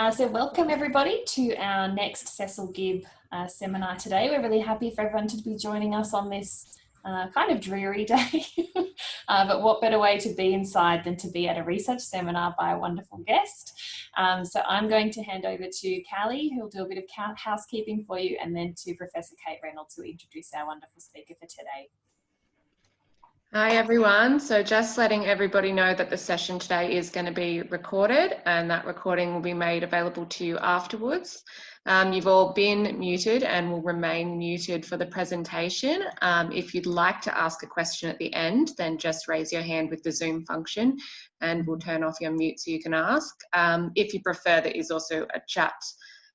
Uh, so welcome everybody to our next Cecil Gibb uh, seminar today. We're really happy for everyone to be joining us on this uh, kind of dreary day, uh, but what better way to be inside than to be at a research seminar by a wonderful guest. Um, so I'm going to hand over to Callie, who'll do a bit of housekeeping for you, and then to Professor Kate Reynolds, who will introduce our wonderful speaker for today. Hi everyone. So just letting everybody know that the session today is going to be recorded and that recording will be made available to you afterwards. Um, you've all been muted and will remain muted for the presentation. Um, if you'd like to ask a question at the end, then just raise your hand with the Zoom function and we'll turn off your mute so you can ask. Um, if you prefer, there is also a chat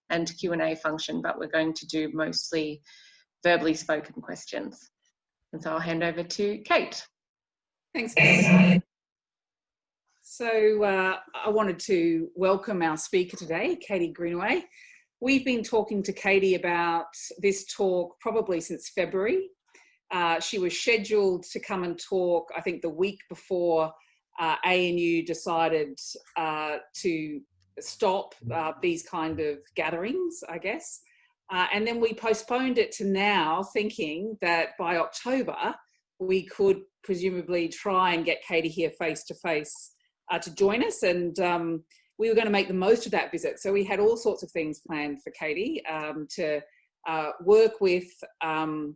and Q&A function, but we're going to do mostly verbally spoken questions. And so I'll hand over to Kate. Thanks, Kate. So uh, I wanted to welcome our speaker today, Katie Greenaway. We've been talking to Katie about this talk probably since February. Uh, she was scheduled to come and talk, I think the week before uh, ANU decided uh, to stop uh, these kind of gatherings, I guess. Uh, and then we postponed it to now thinking that by October, we could presumably try and get Katie here face to face uh, to join us. And um, we were going to make the most of that visit. So we had all sorts of things planned for Katie um, to uh, work with um,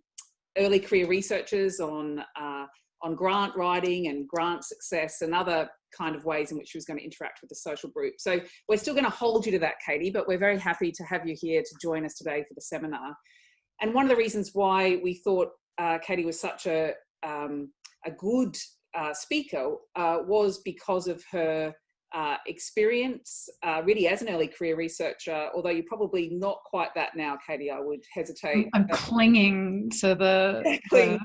early career researchers on, uh, on grant writing and grant success and other kind of ways in which she was going to interact with the social group. So we're still going to hold you to that, Katie, but we're very happy to have you here to join us today for the seminar. And one of the reasons why we thought uh, Katie was such a, um, a good uh, speaker uh, was because of her uh, experience, uh, really as an early career researcher, although you're probably not quite that now, Katie, I would hesitate. I'm clinging to the, the,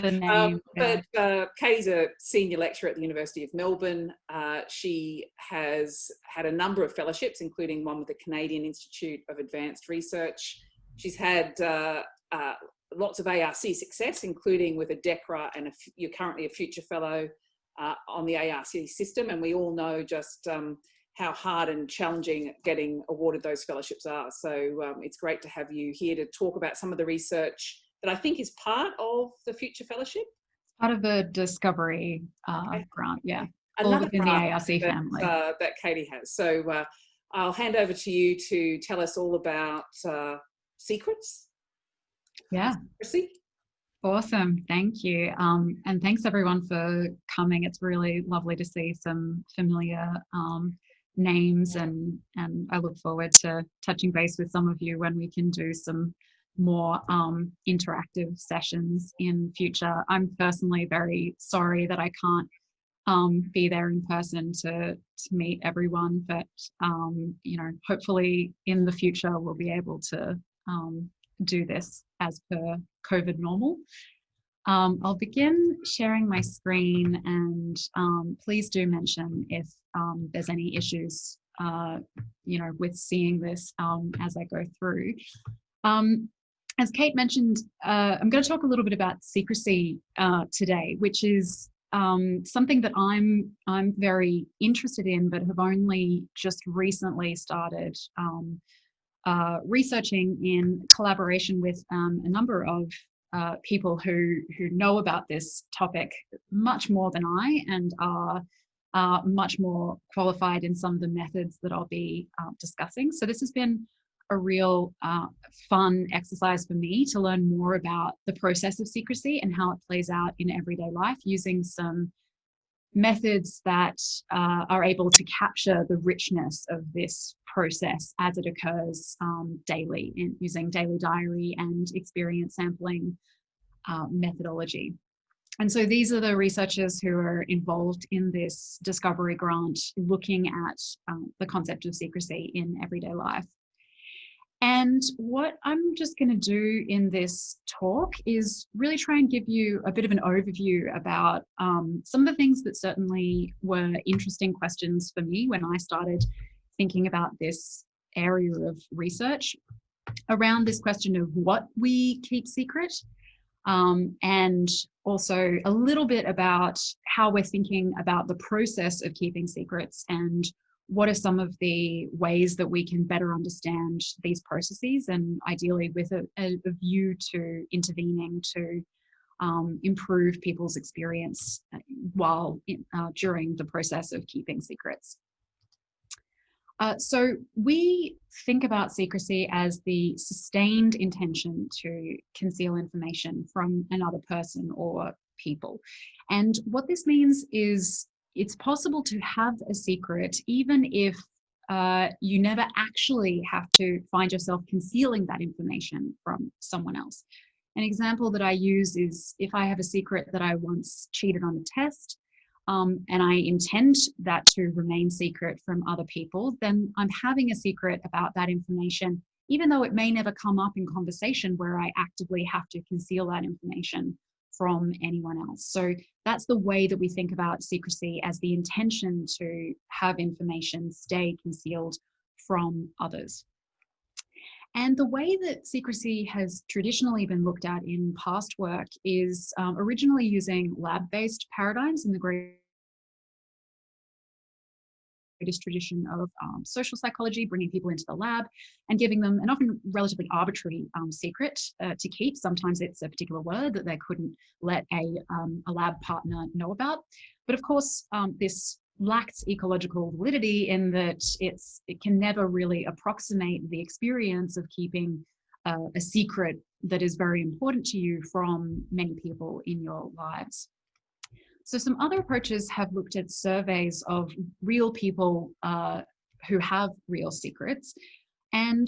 the um, name. Um, yeah. But uh, Katie's a senior lecturer at the University of Melbourne. Uh, she has had a number of fellowships, including one with the Canadian Institute of Advanced Research. She's had uh, uh, lots of ARC success, including with a DECRA and a, you're currently a future fellow uh, on the ARC system. And we all know just um, how hard and challenging getting awarded those fellowships are. So um, it's great to have you here to talk about some of the research that I think is part of the Future Fellowship. Part of the Discovery uh, okay. grant, yeah. Another within the ARC that, family. Uh, that Katie has. So uh, I'll hand over to you to tell us all about uh, secrets. Yeah. Proceed. Awesome, thank you. Um, and thanks everyone for coming. It's really lovely to see some familiar um, names and, and I look forward to touching base with some of you when we can do some more um, interactive sessions in future. I'm personally very sorry that I can't um, be there in person to, to meet everyone, but um, you know, hopefully in the future we'll be able to um, do this as per COVID normal. Um, I'll begin sharing my screen and um, please do mention if um, there's any issues, uh, you know, with seeing this um, as I go through. Um, as Kate mentioned, uh, I'm going to talk a little bit about secrecy uh, today, which is um, something that I'm I'm very interested in, but have only just recently started uh, researching in collaboration with um, a number of uh, people who, who know about this topic much more than I and are uh, much more qualified in some of the methods that I'll be uh, discussing. So this has been a real uh, fun exercise for me to learn more about the process of secrecy and how it plays out in everyday life using some methods that uh, are able to capture the richness of this process as it occurs um, daily in using daily diary and experience sampling uh, methodology. And so these are the researchers who are involved in this discovery grant looking at um, the concept of secrecy in everyday life. And what I'm just going to do in this talk is really try and give you a bit of an overview about um, some of the things that certainly were interesting questions for me when I started thinking about this area of research around this question of what we keep secret um, and also a little bit about how we're thinking about the process of keeping secrets and what are some of the ways that we can better understand these processes and ideally with a, a view to intervening to um, improve people's experience uh, while in, uh, during the process of keeping secrets. Uh, so we think about secrecy as the sustained intention to conceal information from another person or people. And what this means is it's possible to have a secret even if uh, you never actually have to find yourself concealing that information from someone else. An example that I use is if I have a secret that I once cheated on a test, um, and I intend that to remain secret from other people, then I'm having a secret about that information, even though it may never come up in conversation where I actively have to conceal that information from anyone else. So that's the way that we think about secrecy as the intention to have information stay concealed from others. And the way that secrecy has traditionally been looked at in past work is um, originally using lab-based paradigms in the greatest tradition of um, social psychology, bringing people into the lab and giving them an often relatively arbitrary um, secret uh, to keep. Sometimes it's a particular word that they couldn't let a, um, a lab partner know about. But of course, um, this lacks ecological validity in that it's it can never really approximate the experience of keeping uh, a secret that is very important to you from many people in your lives. So some other approaches have looked at surveys of real people uh, who have real secrets and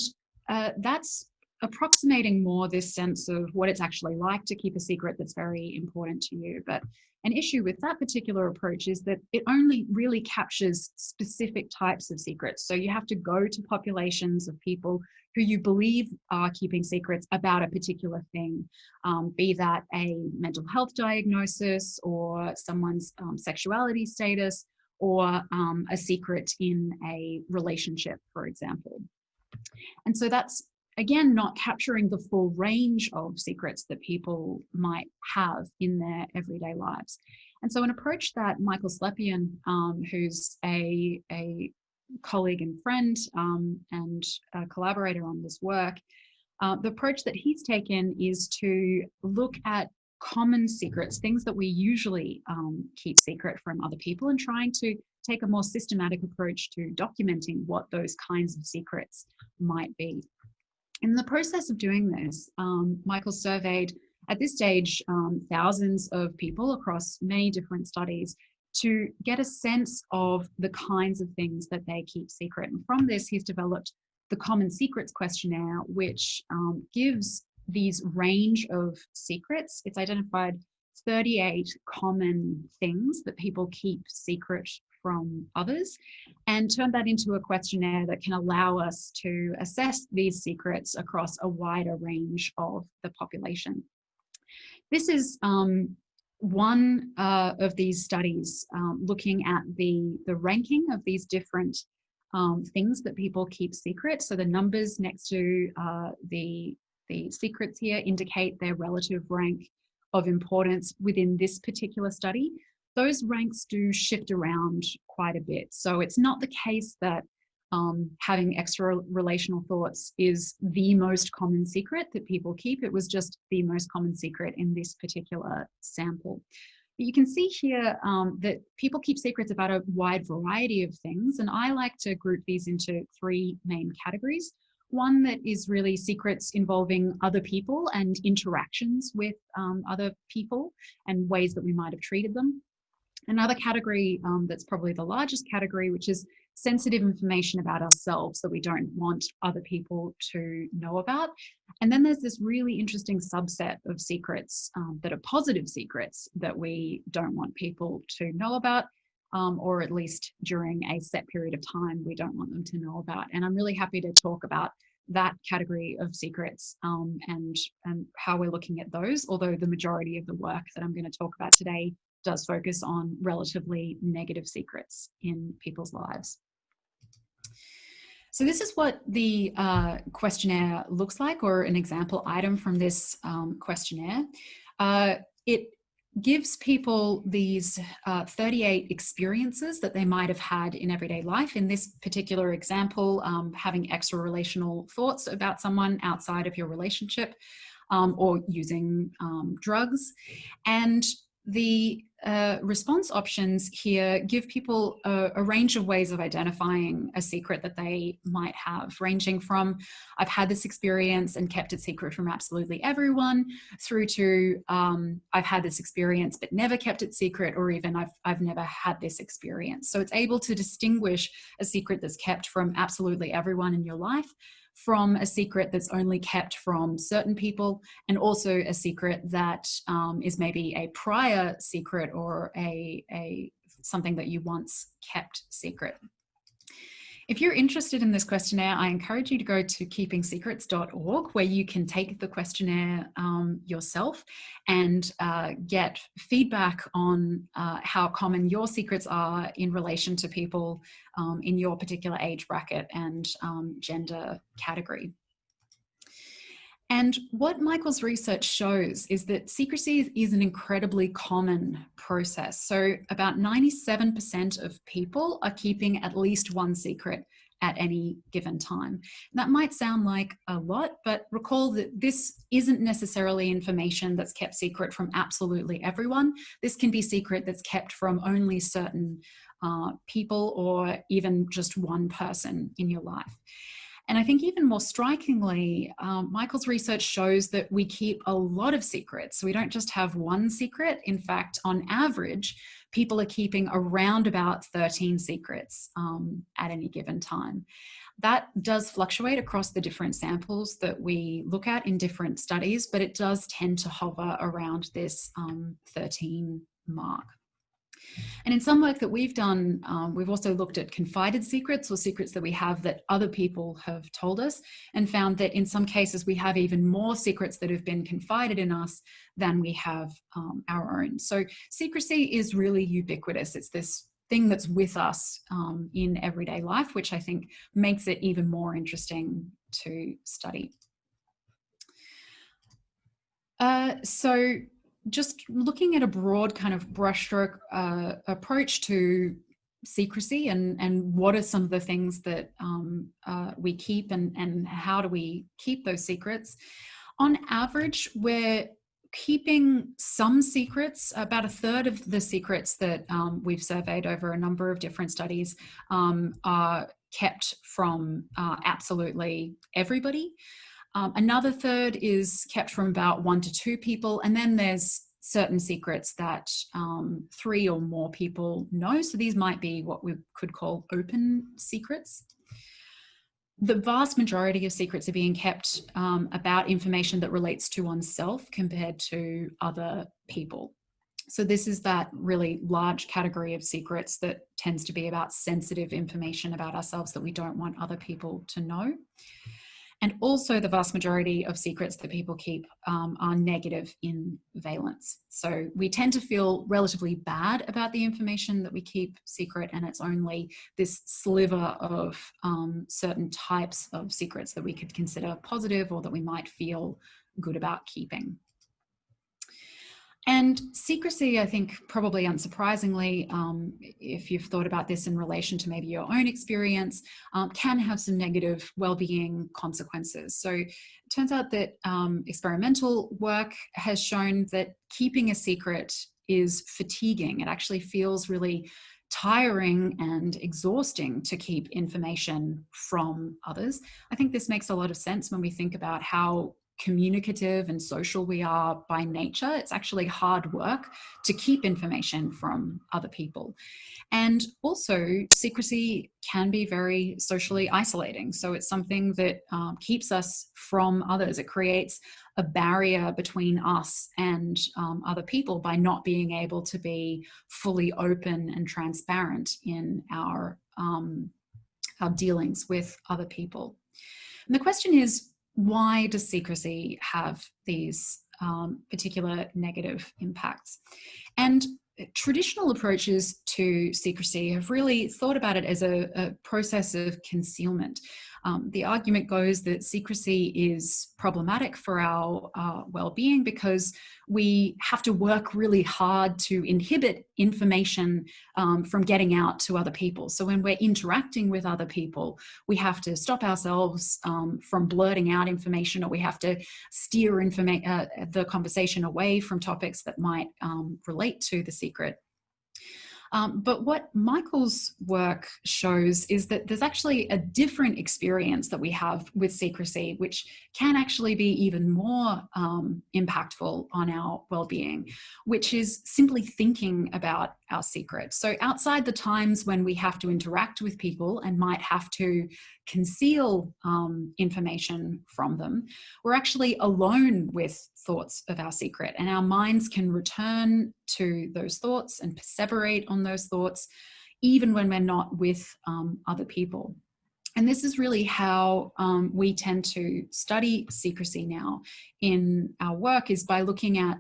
uh, that's approximating more this sense of what it's actually like to keep a secret that's very important to you. But an issue with that particular approach is that it only really captures specific types of secrets. So you have to go to populations of people who you believe are keeping secrets about a particular thing, um, be that a mental health diagnosis or someone's um, sexuality status or um, a secret in a relationship, for example. And so that's again, not capturing the full range of secrets that people might have in their everyday lives. And so an approach that Michael Slepian, um, who's a, a colleague and friend um, and collaborator on this work, uh, the approach that he's taken is to look at common secrets, things that we usually um, keep secret from other people and trying to take a more systematic approach to documenting what those kinds of secrets might be. In the process of doing this, um, Michael surveyed at this stage um, thousands of people across many different studies to get a sense of the kinds of things that they keep secret. And from this, he's developed the Common Secrets Questionnaire, which um, gives these range of secrets. It's identified 38 common things that people keep secret from others and turn that into a questionnaire that can allow us to assess these secrets across a wider range of the population. This is um, one uh, of these studies um, looking at the, the ranking of these different um, things that people keep secret. So the numbers next to uh, the, the secrets here indicate their relative rank of importance within this particular study those ranks do shift around quite a bit. So it's not the case that um, having extra relational thoughts is the most common secret that people keep. It was just the most common secret in this particular sample. But you can see here um, that people keep secrets about a wide variety of things, and I like to group these into three main categories. One that is really secrets involving other people and interactions with um, other people and ways that we might have treated them. Another category um, that's probably the largest category, which is sensitive information about ourselves that we don't want other people to know about. And then there's this really interesting subset of secrets um, that are positive secrets that we don't want people to know about, um, or at least during a set period of time, we don't want them to know about. And I'm really happy to talk about that category of secrets um, and, and how we're looking at those, although the majority of the work that I'm going to talk about today does focus on relatively negative secrets in people's lives. So this is what the uh, questionnaire looks like or an example item from this um, questionnaire. Uh, it gives people these uh, 38 experiences that they might have had in everyday life. In this particular example, um, having extra relational thoughts about someone outside of your relationship um, or using um, drugs. And the uh, response options here give people a, a, range of ways of identifying a secret that they might have, ranging from I've had this experience and kept it secret from absolutely everyone, through to um, I've had this experience but never kept it secret, or even I've, I've never had this experience. So it's able to distinguish a secret that's kept from absolutely everyone in your life from a secret that's only kept from certain people and also a secret that um, is maybe a prior secret or a, a something that you once kept secret. If you're interested in this questionnaire, I encourage you to go to keepingsecrets.org where you can take the questionnaire um, yourself and uh, get feedback on uh, how common your secrets are in relation to people um, in your particular age bracket and um, gender category. And what Michael's research shows is that secrecy is an incredibly common process. So about 97% of people are keeping at least one secret at any given time. that might sound like a lot, but recall that this isn't necessarily information that's kept secret from absolutely everyone. This can be secret that's kept from only certain uh, people or even just one person in your life. And I think even more strikingly, um, Michael's research shows that we keep a lot of secrets. We don't just have one secret. In fact, on average, people are keeping around about 13 secrets um, at any given time. That does fluctuate across the different samples that we look at in different studies, but it does tend to hover around this um, 13 mark. And in some work that we've done, um, we've also looked at confided secrets or secrets that we have that other people have told us and found that in some cases we have even more secrets that have been confided in us than we have um, our own. So secrecy is really ubiquitous. It's this thing that's with us um, in everyday life, which I think makes it even more interesting to study. Uh, so just looking at a broad kind of brushstroke uh, approach to secrecy and, and what are some of the things that um, uh, we keep and, and how do we keep those secrets. On average, we're keeping some secrets, about a third of the secrets that um, we've surveyed over a number of different studies um, are kept from uh, absolutely everybody. Um, another third is kept from about one to two people. And then there's certain secrets that um, three or more people know. So these might be what we could call open secrets. The vast majority of secrets are being kept um, about information that relates to oneself compared to other people. So this is that really large category of secrets that tends to be about sensitive information about ourselves that we don't want other people to know. And also the vast majority of secrets that people keep um, are negative in valence. So we tend to feel relatively bad about the information that we keep secret and it's only this sliver of um, certain types of secrets that we could consider positive or that we might feel good about keeping. And secrecy, I think, probably unsurprisingly, um, if you've thought about this in relation to maybe your own experience, um, can have some negative well-being consequences. So it turns out that um, experimental work has shown that keeping a secret is fatiguing. It actually feels really tiring and exhausting to keep information from others. I think this makes a lot of sense when we think about how communicative and social we are by nature, it's actually hard work to keep information from other people. And also secrecy can be very socially isolating. So it's something that um, keeps us from others. It creates a barrier between us and um, other people by not being able to be fully open and transparent in our, um, our dealings with other people. And the question is, why does secrecy have these um, particular negative impacts? And traditional approaches to secrecy have really thought about it as a, a process of concealment. Um, the argument goes that secrecy is problematic for our uh, well-being because we have to work really hard to inhibit information um, from getting out to other people. So when we're interacting with other people, we have to stop ourselves um, from blurting out information or we have to steer uh, the conversation away from topics that might um, relate to the secret. Um, but what Michael's work shows is that there's actually a different experience that we have with secrecy, which can actually be even more um, impactful on our well-being, which is simply thinking about our secrets. So outside the times when we have to interact with people and might have to conceal um, information from them, we're actually alone with thoughts of our secret and our minds can return to those thoughts and perseverate on those thoughts even when we're not with um, other people. And this is really how um, we tend to study secrecy now in our work is by looking at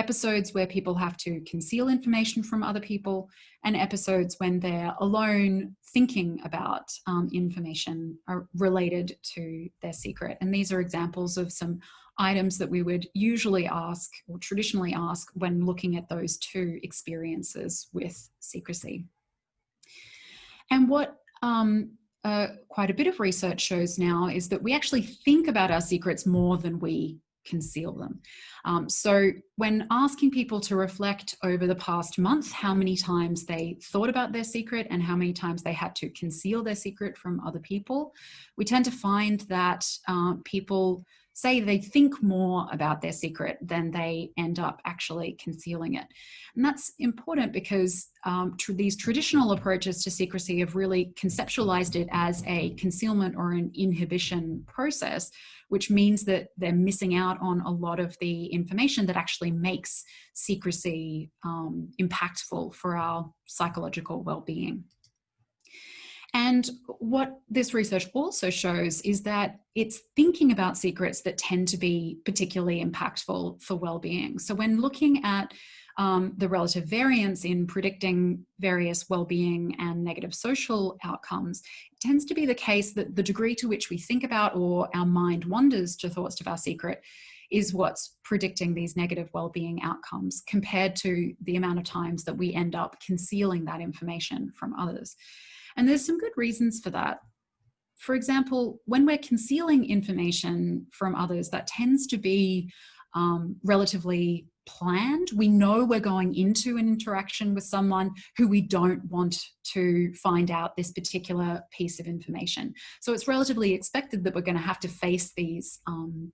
episodes where people have to conceal information from other people and episodes when they're alone thinking about um, information related to their secret. And these are examples of some items that we would usually ask or traditionally ask when looking at those two experiences with secrecy. And what um, uh, quite a bit of research shows now is that we actually think about our secrets more than we conceal them. Um, so when asking people to reflect over the past month, how many times they thought about their secret and how many times they had to conceal their secret from other people, we tend to find that uh, people say they think more about their secret than they end up actually concealing it. And that's important because um, these traditional approaches to secrecy have really conceptualized it as a concealment or an inhibition process, which means that they're missing out on a lot of the information that actually makes secrecy um, impactful for our psychological well-being. And what this research also shows is that it's thinking about secrets that tend to be particularly impactful for well-being. So when looking at um, the relative variance in predicting various well-being and negative social outcomes, it tends to be the case that the degree to which we think about or our mind wanders to thoughts of our secret is what's predicting these negative well-being outcomes compared to the amount of times that we end up concealing that information from others. And there's some good reasons for that. For example, when we're concealing information from others, that tends to be um, relatively planned. We know we're going into an interaction with someone who we don't want to find out this particular piece of information. So it's relatively expected that we're going to have to face these um,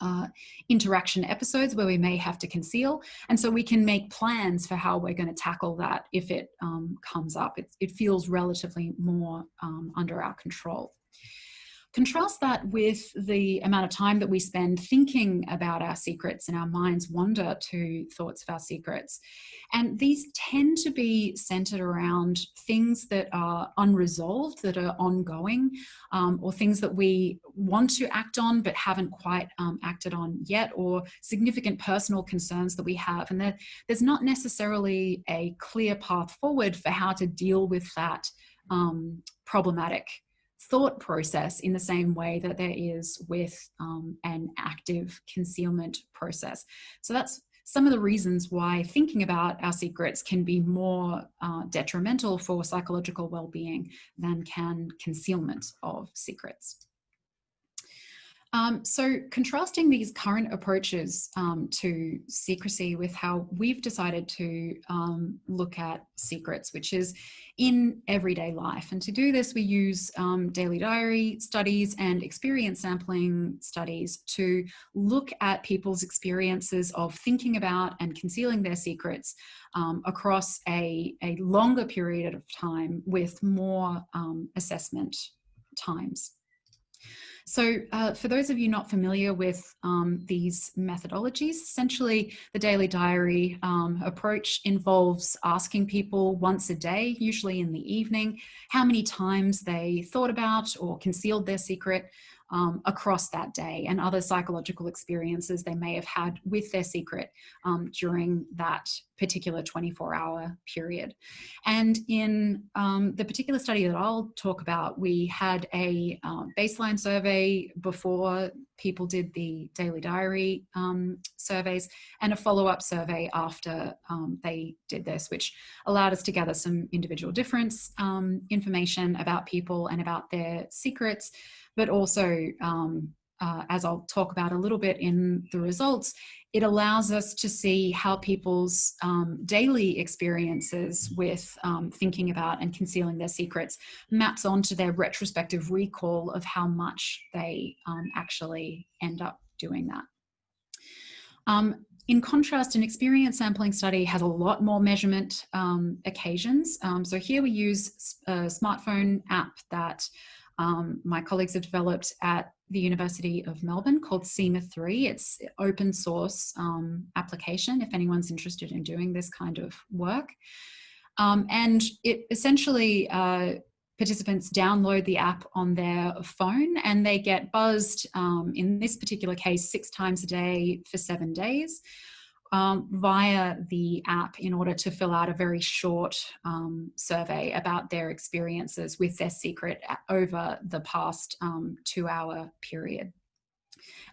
uh, interaction episodes where we may have to conceal. And so we can make plans for how we're going to tackle that if it um, comes up. It, it, feels relatively more um, under our control. Contrast that with the amount of time that we spend thinking about our secrets and our minds wander to thoughts of our secrets. And these tend to be centered around things that are unresolved, that are ongoing, um, or things that we want to act on but haven't quite um, acted on yet, or significant personal concerns that we have. And there, there's not necessarily a clear path forward for how to deal with that um, problematic thought process in the same way that there is with um, an active concealment process. So that's some of the reasons why thinking about our secrets can be more uh, detrimental for psychological well-being than can concealment of secrets. Um, so contrasting these current approaches um, to secrecy with how we've decided to um, look at secrets, which is in everyday life. And to do this, we use um, daily diary studies and experience sampling studies to look at people's experiences of thinking about and concealing their secrets um, across a, a longer period of time with more um, assessment times. So uh, for those of you not familiar with um, these methodologies, essentially the daily diary um, approach involves asking people once a day, usually in the evening, how many times they thought about or concealed their secret um, across that day and other psychological experiences they may have had with their secret um, during that particular 24 hour period. And in um, the particular study that I'll talk about, we had a um, baseline survey before people did the daily diary um, surveys and a follow-up survey after um, they did this, which allowed us to gather some individual difference information about people and about their secrets, but also um, uh, as I'll talk about a little bit in the results, it allows us to see how people's um, daily experiences with um, thinking about and concealing their secrets maps onto their retrospective recall of how much they um, actually end up doing that. Um, in contrast, an experience sampling study has a lot more measurement um, occasions. Um, so here we use a smartphone app that um, my colleagues have developed at the University of Melbourne called SEMA 3. It's open source um, application if anyone's interested in doing this kind of work. Um, and it essentially, uh, participants download the app on their phone and they get buzzed, um, in this particular case, six times a day for seven days um, via the app in order to fill out a very short um, survey about their experiences with their secret over the past um, two hour period.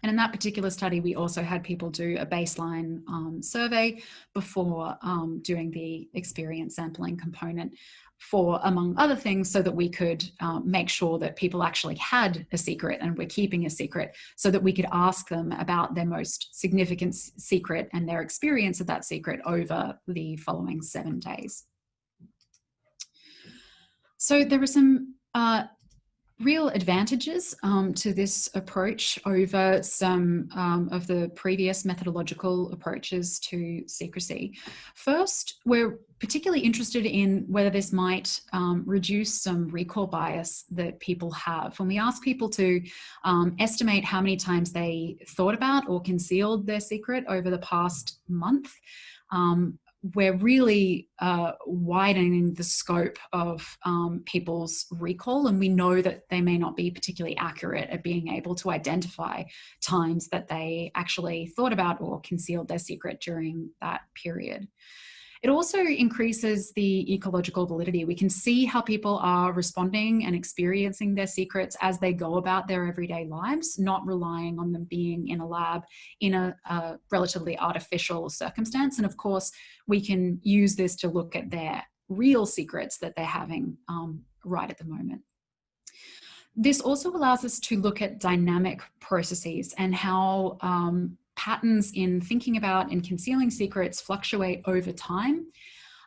And in that particular study, we also had people do a baseline um, survey before um, doing the experience sampling component for, among other things, so that we could um, make sure that people actually had a secret and were keeping a secret so that we could ask them about their most significant secret and their experience of that secret over the following seven days. So there are some uh, real advantages um, to this approach over some um, of the previous methodological approaches to secrecy. First, we're particularly interested in whether this might um, reduce some recall bias that people have. When we ask people to um, estimate how many times they thought about or concealed their secret over the past month, um, we're really uh, widening the scope of um, people's recall and we know that they may not be particularly accurate at being able to identify times that they actually thought about or concealed their secret during that period. It also increases the ecological validity. We can see how people are responding and experiencing their secrets as they go about their everyday lives, not relying on them being in a lab in a, a relatively artificial circumstance. And of course, we can use this to look at their real secrets that they're having um, right at the moment. This also allows us to look at dynamic processes and how um, patterns in thinking about and concealing secrets fluctuate over time.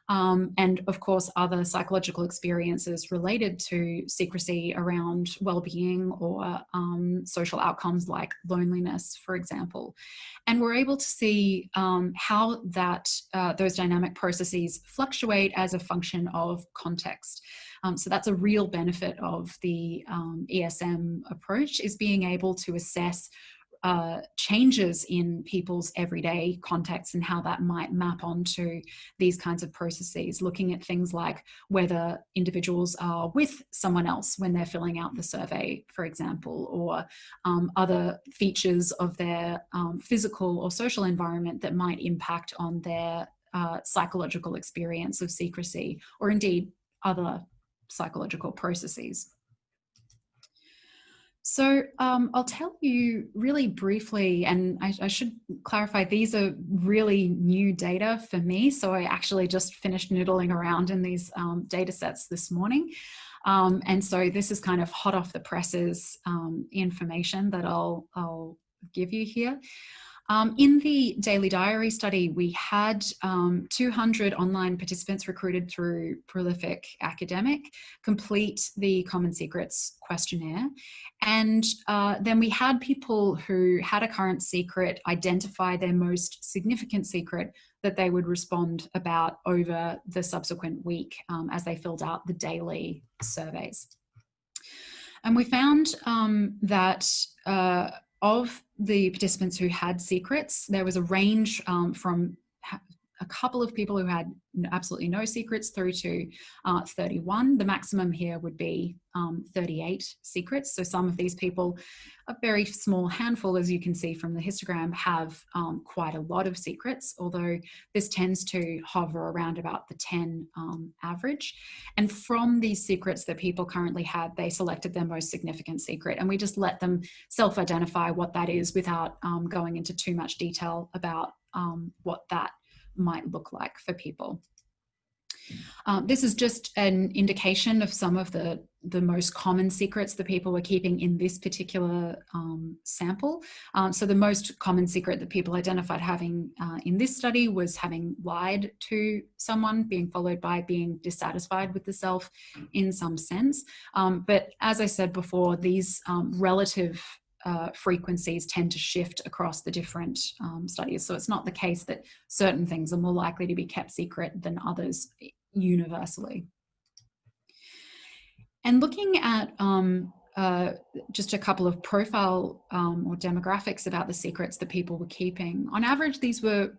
Um, and of course, other psychological experiences related to secrecy around well-being or um, social outcomes like loneliness, for example. And we're able to see um, how that uh, those dynamic processes fluctuate as a function of context. Um, so that's a real benefit of the um, ESM approach is being able to assess uh, changes in people's everyday contexts and how that might map onto these kinds of processes, looking at things like whether individuals are with someone else when they're filling out the survey, for example, or um, other features of their um, physical or social environment that might impact on their uh, psychological experience of secrecy, or indeed other psychological processes. So um, I'll tell you really briefly, and I, I, should clarify, these are really new data for me. So I actually just finished noodling around in these um, data sets this morning. Um, and so this is kind of hot off the presses um, information that I'll, I'll give you here. Um, in the Daily Diary study, we had um, 200 online participants recruited through Prolific Academic complete the Common Secrets questionnaire. And uh, then we had people who had a current secret identify their most significant secret that they would respond about over the subsequent week um, as they filled out the daily surveys. And we found um, that uh, of the participants who had secrets, there was a range um, from a couple of people who had absolutely no secrets through to uh, 31. The maximum here would be um, 38 secrets. So some of these people, a very small handful, as you can see from the histogram, have um, quite a lot of secrets, although this tends to hover around about the 10 um, average. And from these secrets that people currently had, they selected their most significant secret. And we just let them self-identify what that is without um, going into too much detail about um, what that might look like for people. Um, this is just an indication of some of the, the most common secrets that people were keeping in this particular um, sample. Um, so the most common secret that people identified having uh, in this study was having lied to someone, being followed by being dissatisfied with the self in some sense. Um, but as I said before, these um, relative uh, frequencies tend to shift across the different um, studies. So it's not the case that certain things are more likely to be kept secret than others universally. And looking at um, uh, just a couple of profile um, or demographics about the secrets that people were keeping, on average, these were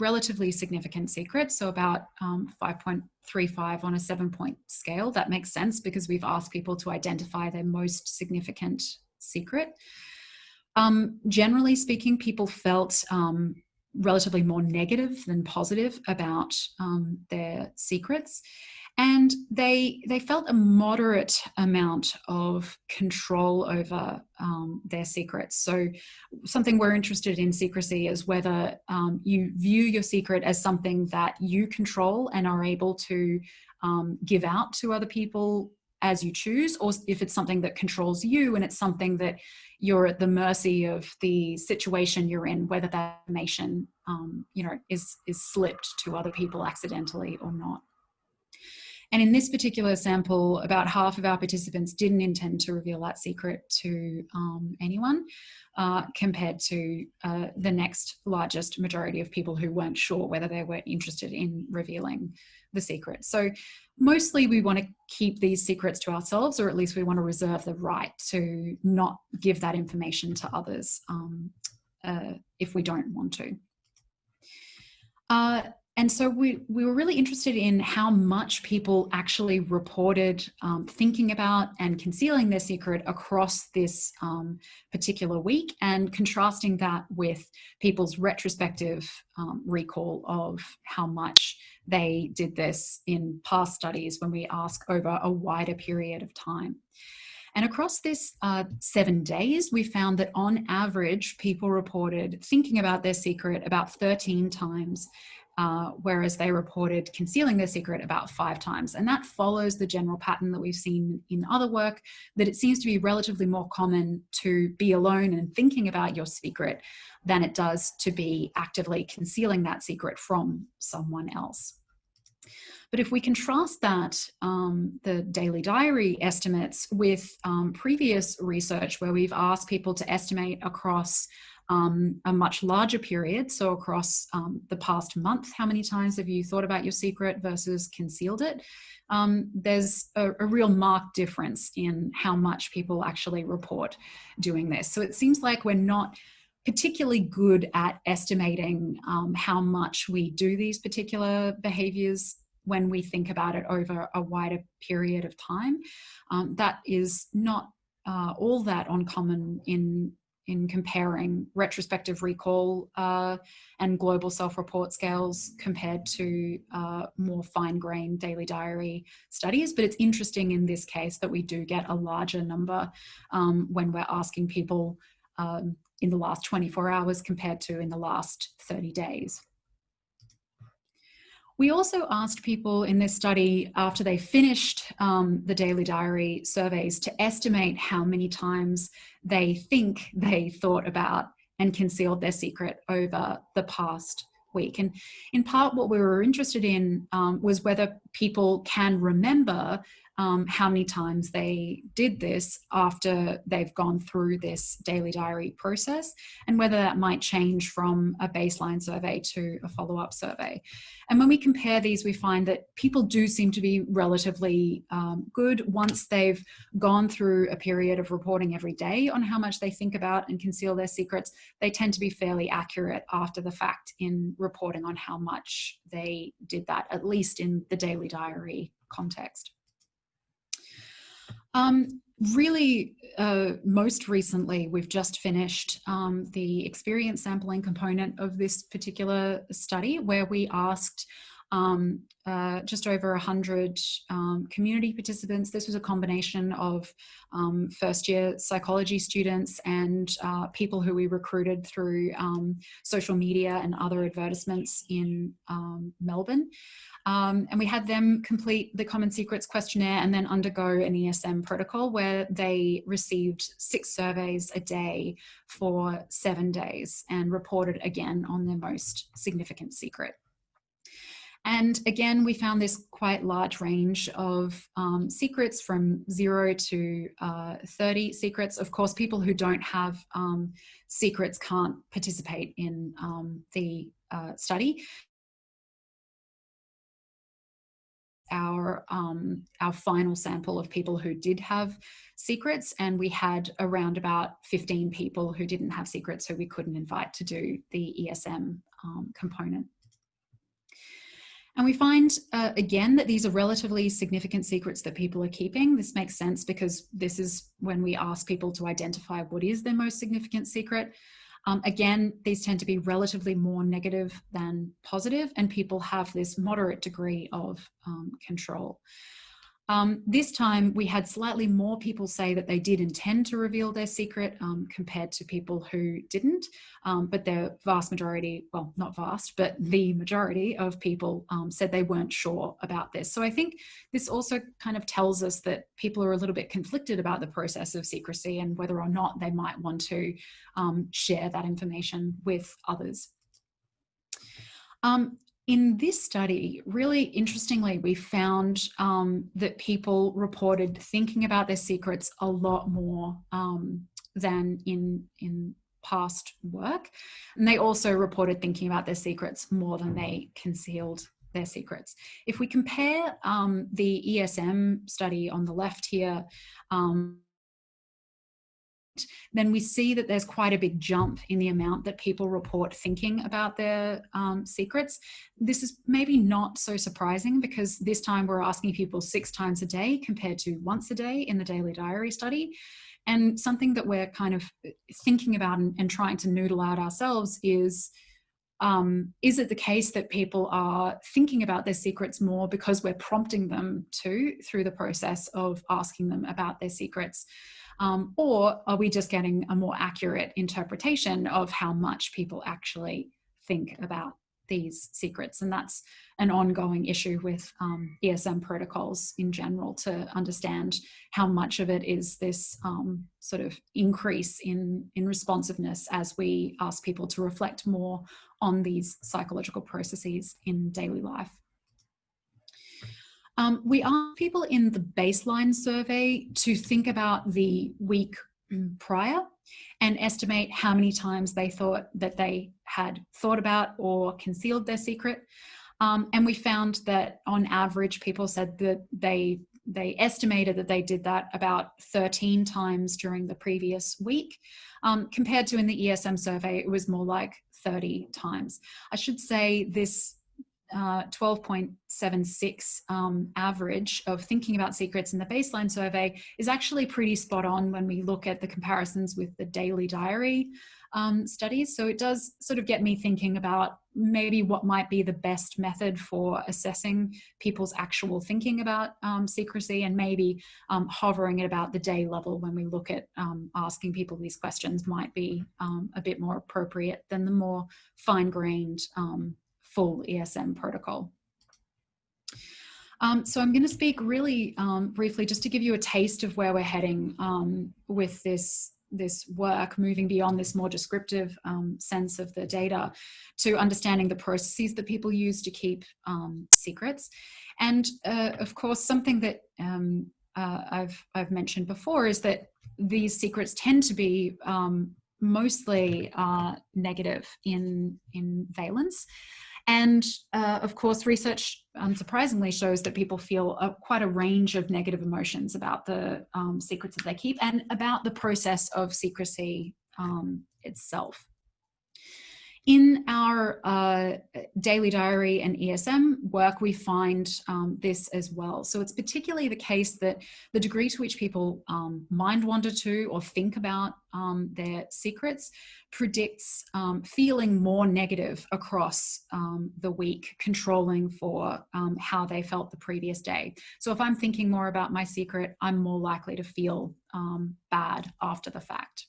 relatively significant secrets, so about um, 5.35 on a seven point scale. That makes sense because we've asked people to identify their most significant secret. Um, generally speaking, people felt um, relatively more negative than positive about um, their secrets. And they, they felt a moderate amount of control over um, their secrets. So something we're interested in secrecy is whether um, you view your secret as something that you control and are able to um, give out to other people as you choose, or if it's something that controls you and it's something that you're at the mercy of the situation you're in, whether that information, um, you know, is, is slipped to other people accidentally or not. And in this particular sample, about half of our participants didn't intend to reveal that secret to um, anyone, uh, compared to uh, the next largest majority of people who weren't sure whether they were interested in revealing the secret. So mostly we want to keep these secrets to ourselves, or at least we want to reserve the right to not give that information to others um, uh, if we don't want to. And so we, we were really interested in how much people actually reported um, thinking about and concealing their secret across this um, particular week and contrasting that with people's retrospective um, recall of how much they did this in past studies when we ask over a wider period of time. And across this uh, seven days, we found that on average, people reported thinking about their secret about 13 times uh, whereas they reported concealing their secret about five times. And that follows the general pattern that we've seen in other work, that it seems to be relatively more common to be alone and thinking about your secret than it does to be actively concealing that secret from someone else. But if we contrast that, um, the daily diary estimates with um, previous research where we've asked people to estimate across um, a much larger period. So across um, the past month, how many times have you thought about your secret versus concealed it? Um, there's a, a, real marked difference in how much people actually report doing this. So it seems like we're not particularly good at estimating um, how much we do these particular behaviors when we think about it over a wider period of time. Um, that is not uh, all that uncommon in in comparing retrospective recall uh, and global self-report scales compared to uh, more fine-grained daily diary studies. But it's interesting in this case that we do get a larger number um, when we're asking people um, in the last 24 hours compared to in the last 30 days. We also asked people in this study after they finished um, the daily diary surveys to estimate how many times they think they thought about and concealed their secret over the past week. And in part, what we were interested in um, was whether people can remember um, how many times they did this after they've gone through this daily diary process and whether that might change from a baseline survey to a follow-up survey. And when we compare these, we find that people do seem to be relatively um, good once they've gone through a period of reporting every day on how much they think about and conceal their secrets. They tend to be fairly accurate after the fact in reporting on how much they did that, at least in the daily diary context. Um, really, uh, most recently, we've just finished um, the experience sampling component of this particular study where we asked um, uh, just over 100 um, community participants. This was a combination of um, first year psychology students and uh, people who we recruited through um, social media and other advertisements in um, Melbourne. Um, and we had them complete the Common Secrets questionnaire and then undergo an ESM protocol where they received six surveys a day for seven days and reported again on their most significant secret. And again, we found this quite large range of um, secrets from zero to uh, 30 secrets. Of course, people who don't have um, secrets can't participate in um, the uh, study our um, our final sample of people who did have secrets and we had around about 15 people who didn't have secrets who we couldn't invite to do the ESM um, component. And we find, uh, again, that these are relatively significant secrets that people are keeping. This makes sense because this is when we ask people to identify what is their most significant secret. Um, again, these tend to be relatively more negative than positive and people have this moderate degree of um, control. Um, this time we had slightly more people say that they did intend to reveal their secret um, compared to people who didn't, um, but the vast majority, well, not vast, but the majority of people um, said they weren't sure about this. So I think this also kind of tells us that people are a little bit conflicted about the process of secrecy and whether or not they might want to um, share that information with others. Um, in this study, really interestingly, we found um, that people reported thinking about their secrets a lot more um, than in, in past work. And they also reported thinking about their secrets more than they concealed their secrets. If we compare um, the ESM study on the left here um, then we see that there's quite a big jump in the amount that people report thinking about their um, secrets. This is maybe not so surprising because this time we're asking people six times a day compared to once a day in the daily diary study. And something that we're kind of thinking about and, and trying to noodle out ourselves is, um, is it the case that people are thinking about their secrets more because we're prompting them to through the process of asking them about their secrets? Um, or are we just getting a more accurate interpretation of how much people actually think about these secrets? And that's an ongoing issue with um, ESM protocols in general to understand how much of it is this um, sort of increase in, in responsiveness as we ask people to reflect more on these psychological processes in daily life. Um, we asked people in the baseline survey to think about the week mm, prior and estimate how many times they thought that they had thought about or concealed their secret. Um, and we found that on average, people said that they they estimated that they did that about 13 times during the previous week. Um, compared to in the ESM survey, it was more like 30 times. I should say this uh, 12.76 um, average of thinking about secrets in the baseline survey is actually pretty spot on when we look at the comparisons with the daily diary um, studies. So it does sort of get me thinking about maybe what might be the best method for assessing people's actual thinking about um, secrecy and maybe um, hovering at about the day level when we look at um, asking people these questions might be um, a bit more appropriate than the more fine-grained full ESM protocol. Um, so I'm going to speak really um, briefly just to give you a taste of where we're heading um, with this this work, moving beyond this more descriptive um, sense of the data to understanding the processes that people use to keep um, secrets. And uh, of course, something that um, uh, I've, I've mentioned before is that these secrets tend to be mostly uh, negative in, in valence. And uh, of course, research unsurprisingly shows that people feel a, quite a range of negative emotions about the um, secrets that they keep and about the process of secrecy um, itself. In our uh, daily diary and ESM work, we find um, this as well. So it's particularly the case that the degree to which people um, mind wander to or think about um, their secrets predicts um, feeling more negative across um, the week, controlling for um, how they felt the previous day. So if I'm thinking more about my secret, I'm more likely to feel bad after the fact.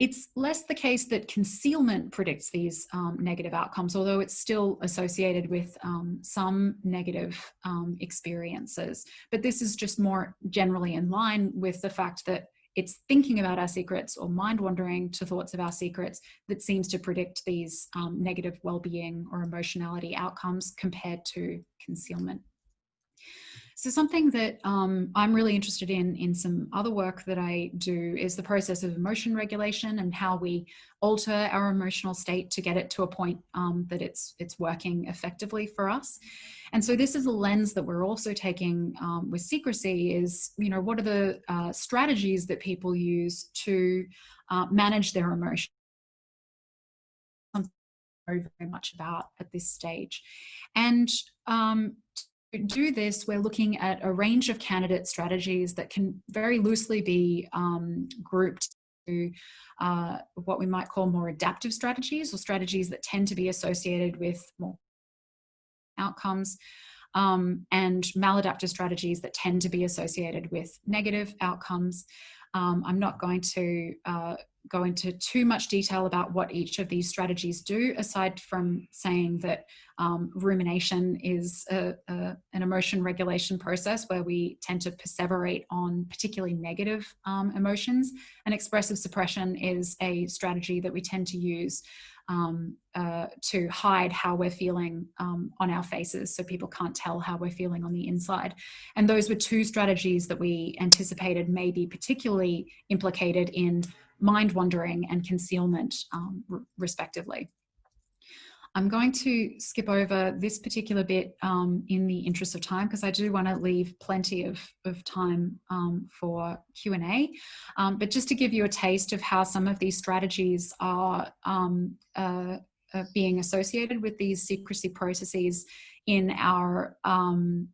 It's less the case that concealment predicts these um, negative outcomes, although it's still associated with um, some negative um, experiences. But this is just more generally in line with the fact that it's thinking about our secrets or mind wandering to thoughts of our secrets that seems to predict these um, negative well-being or emotionality outcomes compared to concealment. So something that um, I'm really interested in in some other work that I do is the process of emotion regulation and how we alter our emotional state to get it to a point um, that it's it's working effectively for us. And so this is a lens that we're also taking um, with secrecy is, you know, what are the uh, strategies that people use to uh, manage their emotion very very much about at this stage. And um, do this, we're looking at a range of candidate strategies that can very loosely be um, grouped to uh, what we might call more adaptive strategies or strategies that tend to be associated with more outcomes um, and maladaptive strategies that tend to be associated with negative outcomes. Um, I'm not going to uh, go into too much detail about what each of these strategies do, aside from saying that um, rumination is a, a, an emotion regulation process where we tend to perseverate on particularly negative um, emotions. And expressive suppression is a strategy that we tend to use um, uh, to hide how we're feeling um, on our faces so people can't tell how we're feeling on the inside. And those were two strategies that we anticipated may be particularly implicated in mind wandering and concealment um, respectively. I'm going to skip over this particular bit um, in the interest of time because I do want to leave plenty of, of time um, for Q&A. Um, but just to give you a taste of how some of these strategies are um, uh, uh, being associated with these secrecy processes in our um,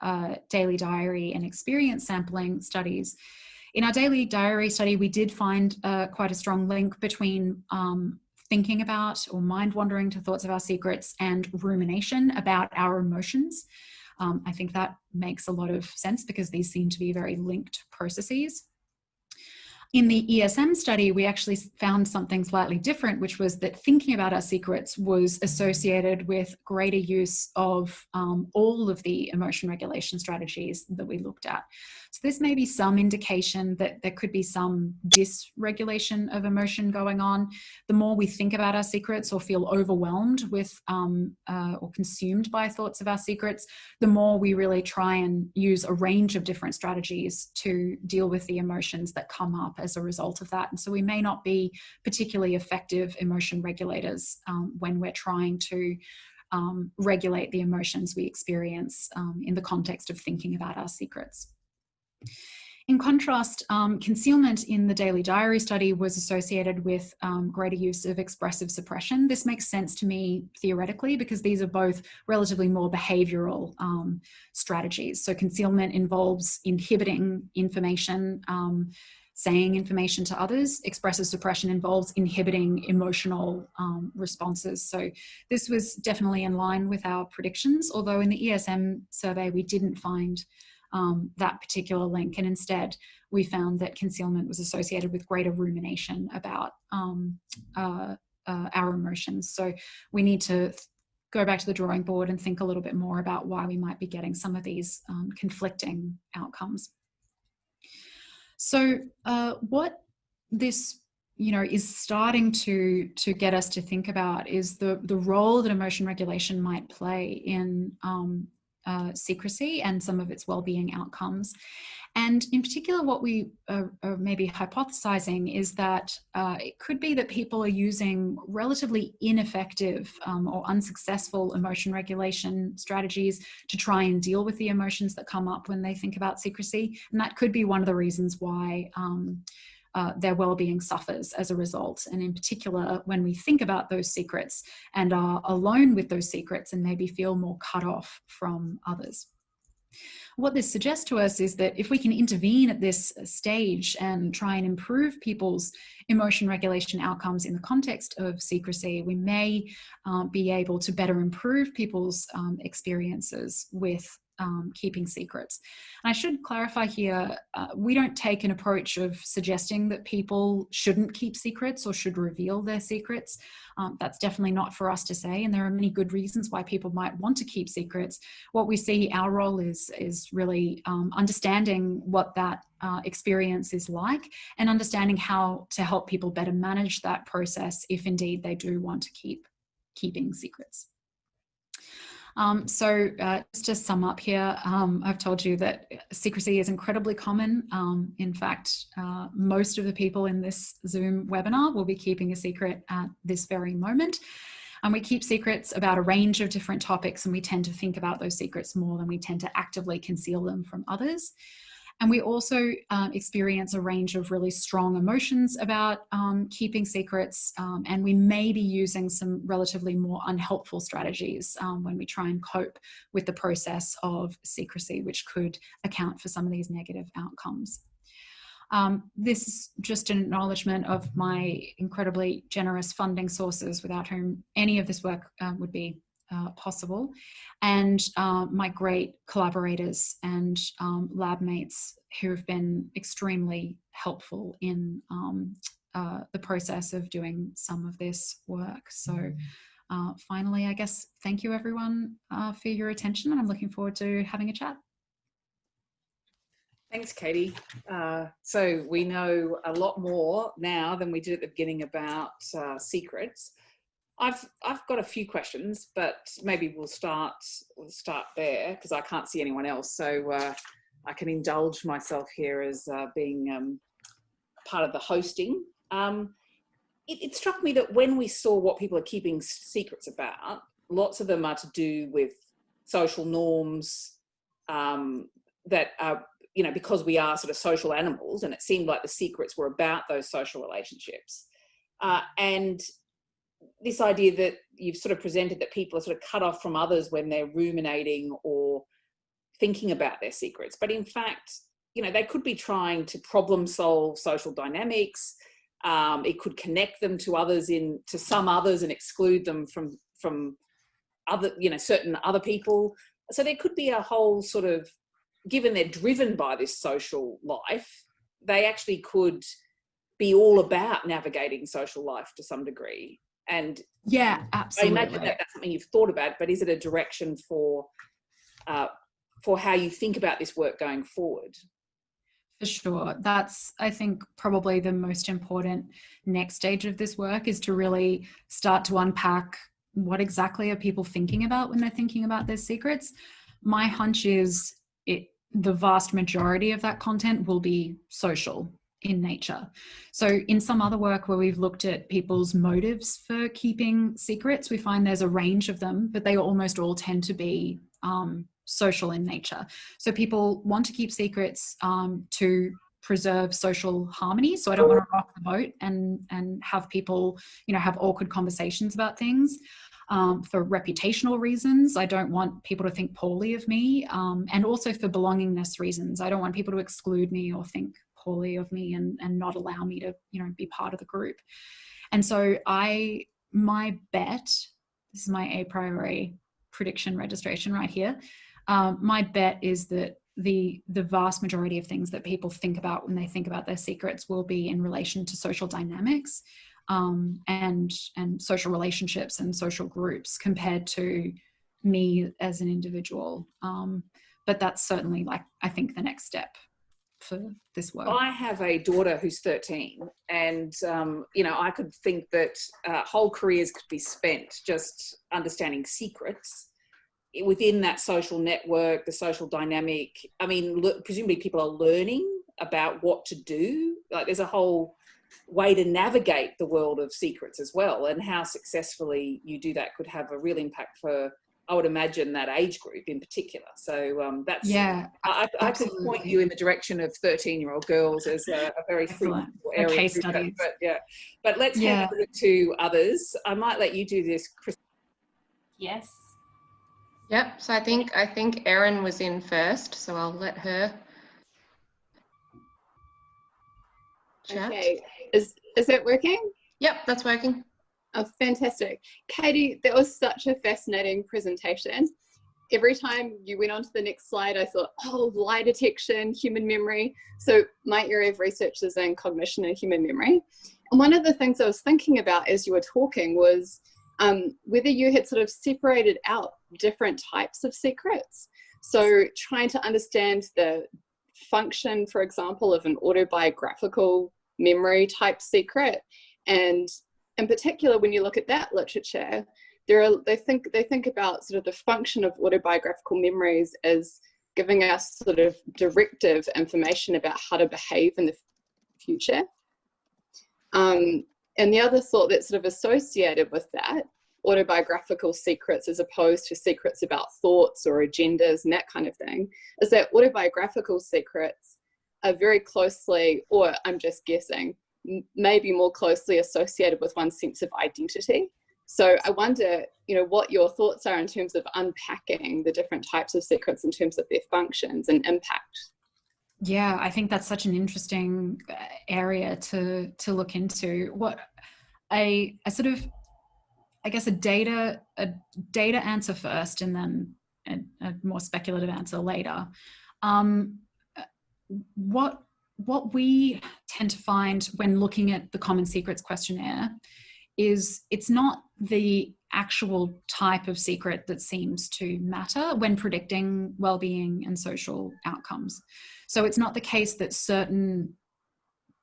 uh, daily diary and experience sampling studies. In our daily diary study, we did find uh, quite a strong link between um, thinking about or mind wandering to thoughts of our secrets and rumination about our emotions. Um, I think that makes a lot of sense because these seem to be very linked processes. In the ESM study, we actually found something slightly different, which was that thinking about our secrets was associated with greater use of um, all of the emotion regulation strategies that we looked at. So this may be some indication that there could be some dysregulation of emotion going on. The more we think about our secrets or feel overwhelmed with um, uh, or consumed by thoughts of our secrets, the more we really try and use a range of different strategies to deal with the emotions that come up as a result of that. And so we may not be particularly effective emotion regulators um, when we're trying to um, regulate the emotions we experience um, in the context of thinking about our secrets. In contrast, um, concealment in the daily diary study was associated with um, greater use of expressive suppression. This makes sense to me theoretically because these are both relatively more behavioral um, strategies. So concealment involves inhibiting information, um, saying information to others. Expressive suppression involves inhibiting emotional um, responses. So this was definitely in line with our predictions, although in the ESM survey we didn't find um, that particular link. And instead, we found that concealment was associated with greater rumination about um, uh, uh, our emotions. So we need to go back to the drawing board and think a little bit more about why we might be getting some of these um, conflicting outcomes. So uh, what this you know is starting to to get us to think about is the the role that emotion regulation might play in um, uh, secrecy and some of its well-being outcomes and in particular, what we are, are maybe hypothesizing is that uh, it could be that people are using relatively ineffective um, or unsuccessful emotion regulation strategies to try and deal with the emotions that come up when they think about secrecy. And that could be one of the reasons why um, uh, their well-being suffers as a result. And in particular, when we think about those secrets and are alone with those secrets and maybe feel more cut off from others. What this suggests to us is that if we can intervene at this stage and try and improve people's emotion regulation outcomes in the context of secrecy, we may uh, be able to better improve people's um, experiences with um, keeping secrets. And I should clarify here, uh, we don't take an approach of suggesting that people shouldn't keep secrets or should reveal their secrets. Um, that's definitely not for us to say, and there are many good reasons why people might want to keep secrets. What we see our role is, is really um, understanding what that uh, experience is like and understanding how to help people better manage that process if indeed they do want to keep keeping secrets. Um, so uh, just to sum up here, um, I've told you that secrecy is incredibly common. Um, in fact, uh, most of the people in this Zoom webinar will be keeping a secret at this very moment. And we keep secrets about a range of different topics and we tend to think about those secrets more than we tend to actively conceal them from others. And we also um, experience a range of really strong emotions about um, keeping secrets. Um, and we may be using some relatively more unhelpful strategies um, when we try and cope with the process of secrecy, which could account for some of these negative outcomes. Um, this is just an acknowledgement of my incredibly generous funding sources without whom any of this work uh, would be uh, possible and uh, my great collaborators and um, lab mates who have been extremely helpful in um, uh, the process of doing some of this work. So uh, finally, I guess, thank you everyone uh, for your attention and I'm looking forward to having a chat. Thanks, Katie. Uh, so we know a lot more now than we did at the beginning about secrets. I've I've got a few questions, but maybe we'll start we'll start there because I can't see anyone else. So uh, I can indulge myself here as uh, being um, part of the hosting. Um, it, it, struck me that when we saw what people are keeping secrets about, lots of them are to do with social norms um, that are, you know, because we are sort of social animals, and it seemed like the secrets were about those social relationships. Uh, and this idea that you've sort of presented that people are sort of cut off from others when they're ruminating or thinking about their secrets. But in fact, you know, they could be trying to problem solve social dynamics. Um, it could connect them to others in to some others and exclude them from from other, you know, certain other people. So there could be a whole sort of, given they're driven by this social life, they actually could be all about navigating social life to some degree and yeah, absolutely. I imagine that that's something you've thought about, but is it a direction for uh, for how you think about this work going forward? For sure. That's, I think, probably the most important next stage of this work is to really start to unpack what exactly are people thinking about when they're thinking about their secrets. My hunch is it, the vast majority of that content will be social in nature. So in some other work where we've looked at people's motives for keeping secrets, we find there's a range of them, but they almost all tend to be um, social in nature. So people want to keep secrets um, to preserve social harmony. So I don't want to rock the boat and, and have people, you know, have awkward conversations about things. Um, for reputational reasons. I don't want people to think poorly of me um, and also for belongingness reasons. I don't want people to exclude me or think poorly of me and, and not allow me to, you know, be part of the group. And so I, my bet, this is my a priori prediction registration right here. Um, my bet is that the the vast majority of things that people think about when they think about their secrets will be in relation to social dynamics um, and and social relationships and social groups compared to me as an individual. Um, but that's certainly like I think the next step for this work. I have a daughter who's 13, and um, you know, I could think that uh, whole careers could be spent just understanding secrets within that social network, the social dynamic. I mean, presumably people are learning about what to do. Like, there's a whole way to navigate the world of secrets as well, and how successfully you do that could have a real impact for I would imagine that age group in particular. So um, that's yeah. I, I could point you in the direction of thirteen-year-old girls as a, a very Excellent. fruitful area. case to do that. But yeah, but let's Yeah. hand over to others. I might let you do this, Chris. Yes. Yep, so I think, I think Erin was in first, so I'll let her chat. Okay, is is it working? Yep, that's working. Oh, fantastic. Katie, that was such a fascinating presentation. Every time you went on to the next slide, I thought, oh, lie detection, human memory. So my area of research is in cognition and human memory. And one of the things I was thinking about as you were talking was um, whether you had sort of separated out different types of secrets. So trying to understand the function, for example, of an autobiographical memory type secret and in particular, when you look at that literature, there are they think they think about sort of the function of autobiographical memories as giving us sort of directive information about how to behave in the future. Um, and the other thought that's sort of associated with that, autobiographical secrets as opposed to secrets about thoughts or agendas and that kind of thing, is that autobiographical secrets are very closely, or I'm just guessing, m- maybe more closely associated with one's sense of identity. So I wonder, you know, what your thoughts are in terms of unpacking the different types of secrets in terms of their functions and impact. Yeah, I think that's such an interesting uh, area to to look into. What a a sort of, I guess, a data a data answer first, and then a, a more speculative answer later. Um, uh, what what we tend to find when looking at the Common Secrets questionnaire is it's not the actual type of secret that seems to matter when predicting well-being and social outcomes. So it's not the case that certain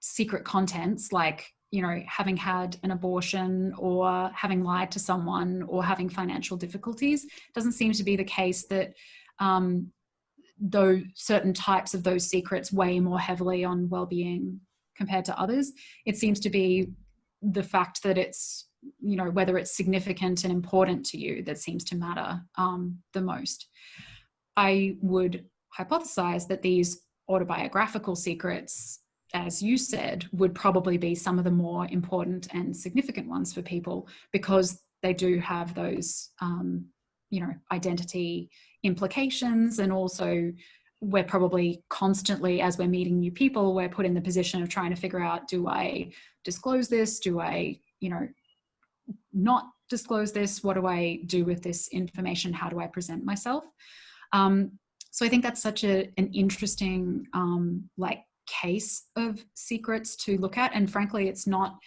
secret contents like you know having had an abortion or having lied to someone or having financial difficulties doesn't seem to be the case that um, though certain types of those secrets weigh more heavily on well-being compared to others it seems to be the fact that it's you know whether it's significant and important to you that seems to matter um, the most. I would hypothesize that these autobiographical secrets as you said would probably be some of the more important and significant ones for people because they do have those um, you know identity implications and also we're probably constantly as we're meeting new people we're put in the position of trying to figure out do i disclose this? Do i you know not disclose this? What do i do with this information? How do i present myself? Um, so i think that's such a, an interesting um, like case of secrets to look at and frankly it's not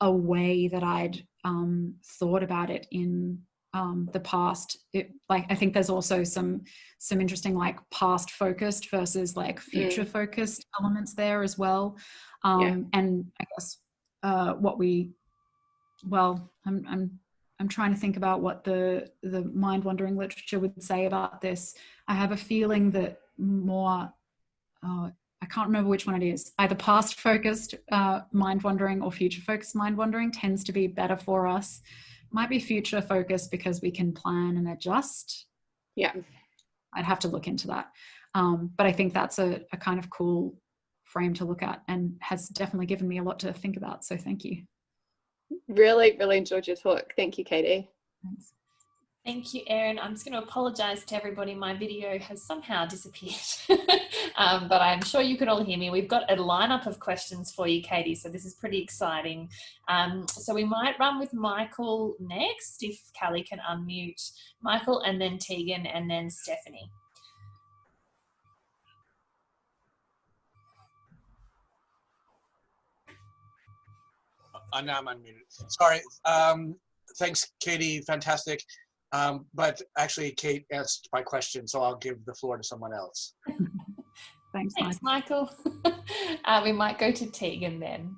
a way that i'd um, thought about it in um, the past it like i think there's also some some interesting like past focused versus like future focused elements there as well um Yeah. and i guess uh what we well i'm i'm i'm trying to think about what the the mind wandering literature would say about this i have a feeling that more uh, I can't remember which one it is. Either past focused uh, mind wandering or future focused mind wandering tends to be better for us might be future focused because we can plan and adjust. Yeah. I'd have to look into that. Um, but I think that's a, a kind of cool frame to look at and has definitely given me a lot to think about. So thank you. Really, really enjoyed your talk. Thank you, Katie. Thanks. Thank you, Erin. I'm just going to apologise to everybody. My video has somehow disappeared, um, but I'm sure you can all hear me. We've got a lineup of questions for you, Katie, so this is pretty exciting. Um, so we might run with Michael next, if Callie can unmute Michael, and then Tegan, and then Stephanie. Uh, now I'm unmuted. Sorry. Um, thanks, Katie. Fantastic. Um, but actually, Kate asked my question, so I'll give the floor to someone else. Thanks, Thanks, Michael. uh, we might go to Tegan then.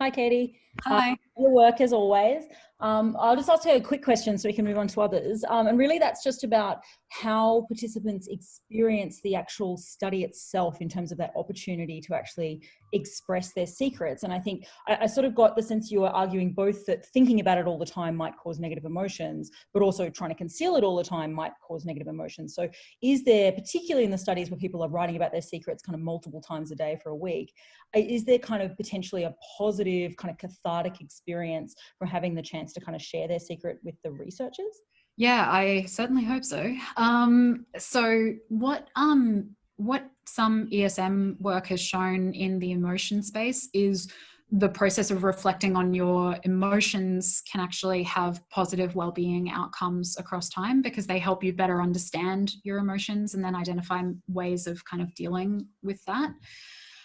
Hi, Katie. Hi. Uh, your work as always. Um, I'll just ask you a quick question so we can move on to others. Um, and really that's just about how participants experience the actual study itself in terms of that opportunity to actually express their secrets. And I think I, I sort of got the sense you were arguing both that thinking about it all the time might cause negative emotions, but also trying to conceal it all the time might cause negative emotions. So is there, particularly in the studies where people are writing about their secrets kind of multiple times a day for a week, is there kind of potentially a positive kind of cathartic experience from having the chance to kind of share their secret with the researchers? Yeah, I certainly hope so. Um, so what um, what some ESM work has shown in the emotion space is the process of reflecting on your emotions can actually have positive well-being outcomes across time because they help you better understand your emotions and then identify ways of kind of dealing with that.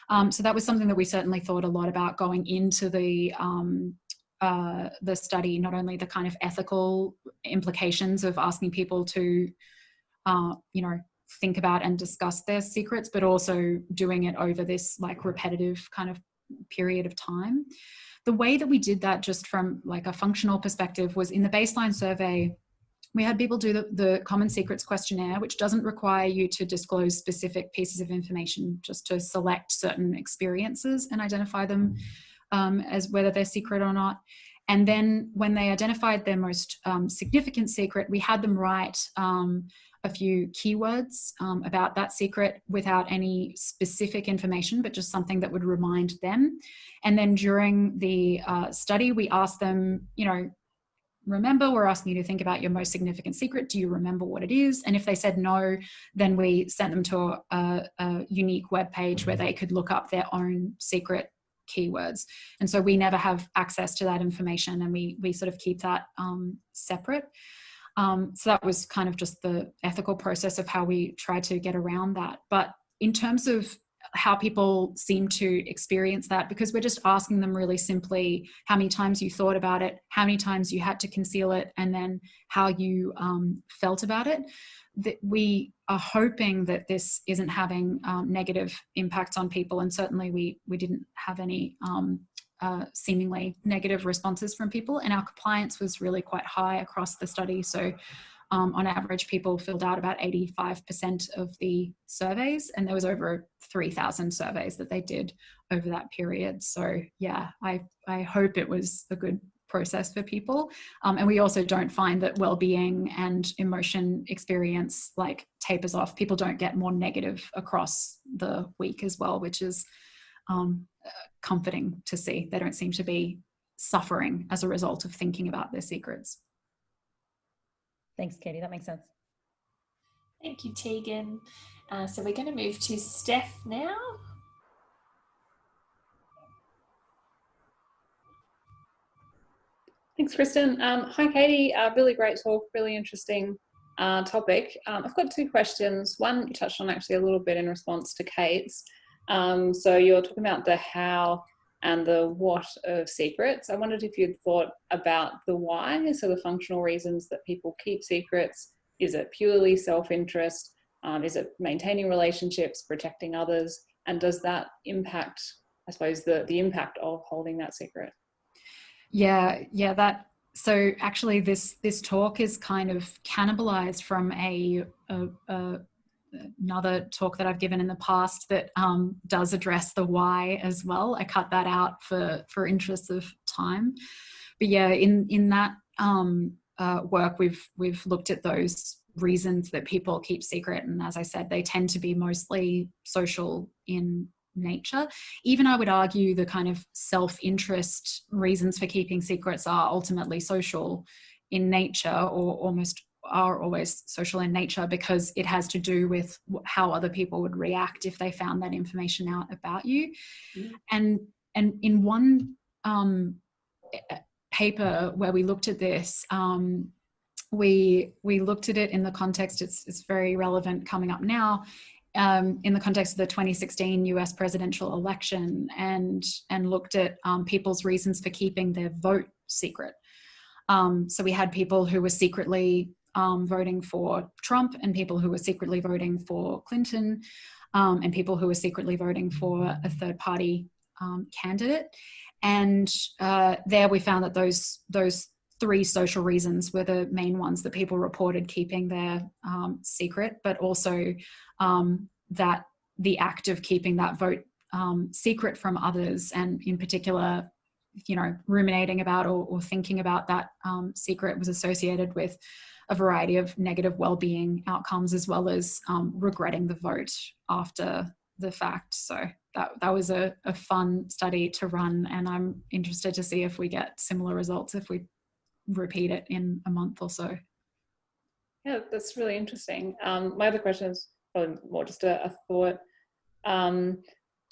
Um, so that was something that we certainly thought a lot about going into the um, uh, the study, not only the kind of ethical implications of asking people to, uh, you know, think about and discuss their secrets, but also doing it over this like repetitive kind of period of time. The way that we did that just from like a functional perspective was in the baseline survey, we had people do the, the common secrets questionnaire, which doesn't require you to disclose specific pieces of information, just to select certain experiences and identify them um, as whether they're secret or not. And then when they identified their most um, significant secret, we had them write um, a few keywords um, about that secret without any specific information, but just something that would remind them. And then during the uh, study, we asked them, you know, remember, we're asking you to think about your most significant secret. Do you remember what it is? And if they said no, then we sent them to a, a unique web page where they could look up their own secret keywords. And so we never have access to that information and we, we sort of keep that um, separate. Um, so that was kind of just the ethical process of how we try to get around that. But in terms of how people seem to experience that, because we're just asking them really simply how many times you thought about it, how many times you had to conceal it, and then how you um, felt about it. That we are hoping that this isn't having um, negative impacts on people and certainly we we didn't have any um, uh, seemingly negative responses from people and our compliance was really quite high across the study. So um, on average people filled out about 85% of the surveys and there was over 3,000 surveys that they did over that period so yeah I, I hope it was a good process for people. Um, and we also don't find that well-being and emotion experience like tapers off. People don't get more negative across the week as well, which is um, comforting to see. They don't seem to be suffering as a result of thinking about their secrets. Thanks, Katie. That makes sense. Thank you, Tegan. Uh, so we're going to move to Steph now. Thanks, Kristen. Um, hi, Katie. Uh, really great talk, really interesting uh, topic. Um, I've got two questions. One you touched on actually a little bit in response to Kate's. Um, so you're talking about the how and the what of secrets. I wondered if you'd thought about the why, so the functional reasons that people keep secrets. Is it purely self-interest? Um, is it maintaining relationships, protecting others? And does that impact, I suppose, the, the impact of holding that secret? Yeah, yeah, that so actually this this talk is kind of cannibalized from a, a, a another talk that I've given in the past that um, does address the why as well. I cut that out for for interest of time, but yeah, in in that um, uh, work we've we've looked at those reasons that people keep secret, and as I said, they tend to be mostly social in nature. Even I would argue the kind of self-interest reasons for keeping secrets are ultimately social in nature or almost are always social in nature because it has to do with how other people would react if they found that information out about you. Mm. And, and in one um, paper where we looked at this, um, we we looked at it in the context it's, it's very relevant coming up now um, in the context of the 2016 US presidential election and, and looked at um, people's reasons for keeping their vote secret. Um, so we had people who were secretly um, voting for Trump and people who were secretly voting for Clinton um, and people who were secretly voting for a third party um, candidate. And uh, there we found that those, those three social reasons were the main ones that people reported keeping their um, secret, but also um, that the act of keeping that vote um, secret from others and in particular you know ruminating about or, or thinking about that um, secret was associated with a variety of negative well-being outcomes as well as um, regretting the vote after the fact. So that, that was a, a fun study to run and i'm interested to see if we get similar results if we repeat it in a month or so. Yeah that's really interesting. Um, my other question is probably more just a, a thought. Um,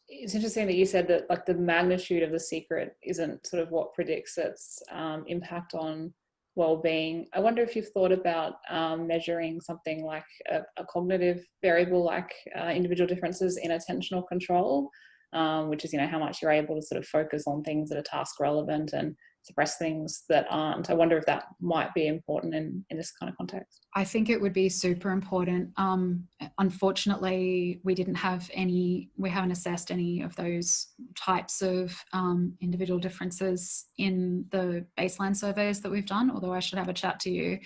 it's interesting that you said that like the magnitude of the secret isn't sort of what predicts its um, impact on well-being. I wonder if you've thought about um, measuring something like a, a cognitive variable like uh, individual differences in attentional control, um, which is you know how much you're able to sort of focus on things that are task relevant and suppress things that aren't. I wonder if that might be important in, in this kind of context. I think it would be super important. Um, unfortunately, we didn't have any, we haven't assessed any of those types of um, individual differences in the baseline surveys that we've done, although I should have a chat to you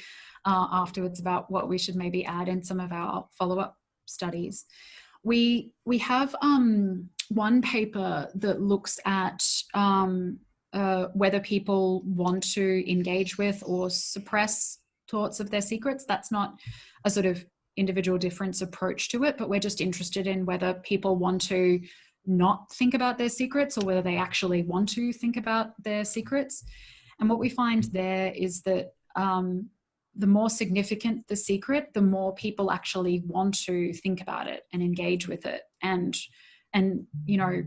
uh, afterwards about what we should maybe add in some of our follow-up studies. We, we have um, one paper that looks at um, uh, whether people want to engage with or suppress thoughts of their secrets. That's not a sort of individual difference approach to it, but we're just interested in whether people want to not think about their secrets or whether they actually want to think about their secrets. And what we find there is that um, the more significant the secret, the more people actually want to think about it and engage with it and, and you know,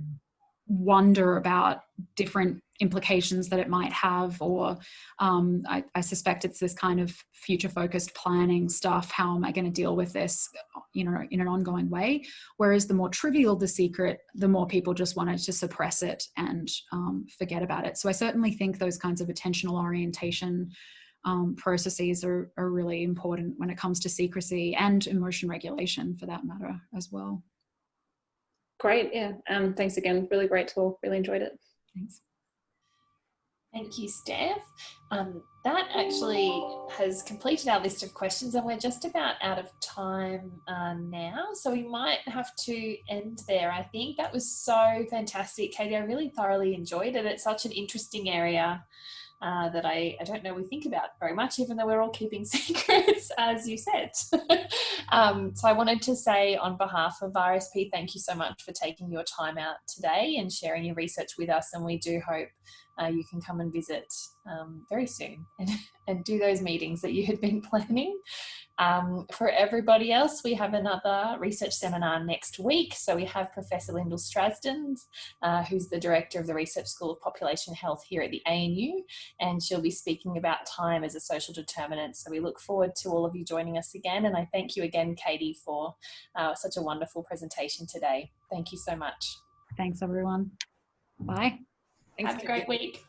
wonder about different implications that it might have or um, I, I, suspect it's this kind of future focused planning stuff. How am i going to deal with this you know in an ongoing way? Whereas the more trivial the secret the more people just wanted to suppress it and um, forget about it. So i certainly think those kinds of attentional orientation um, processes are, are really important when it comes to secrecy and emotion regulation for that matter as well. Great yeah. Um, thanks again. Really great talk. Really enjoyed it. Thanks Thank you, Steph. Um, that actually has completed our list of questions and we're just about out of time uh, now. So we might have to end there. I think that was so fantastic, Katie. I really thoroughly enjoyed it. It's such an interesting area uh, that I, I don't know we think about very much, even though we're all keeping secrets, as you said. um, so I wanted to say on behalf of RSP, thank you so much for taking your time out today and sharing your research with us. And we do hope uh, you can come and visit um, very soon and, and do those meetings that you had been planning. Um, for everybody else, we have another research seminar next week. So we have Professor Lyndall Strazdins, uh, who's the Director of the Research School of Population Health here at the ANU, and she'll be speaking about time as a social determinant. So we look forward to all of you joining us again. And I thank you again, Katie, for uh, such a wonderful presentation today. Thank you so much. Thanks, everyone. Bye. Thanks, Have a great week.